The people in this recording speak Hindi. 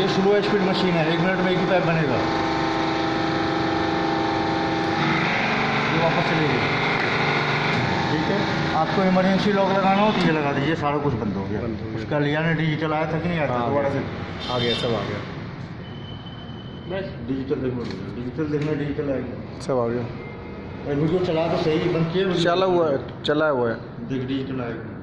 ये स्लो स्पीड मशीन है एक मिनट में एक ही पैप बनेगा। ये वापस चलेगी। ठीक है? आपको इमरजेंसी लॉक लगाना हो तो ये लगा दीजिए सारा कुछ बंद हो गया। उसका लिया ने डिजिटल आया था कि नहीं आया था? हाँ, दोबारा से। आ गया सब आ गया। बस। डिजिटल डिजिटल देखना डिजिटल आएगा। सब आ गया। वीडियो चला तो सही बंद किए चला हुआ है चला हुआ है। डिजिटल आएगा।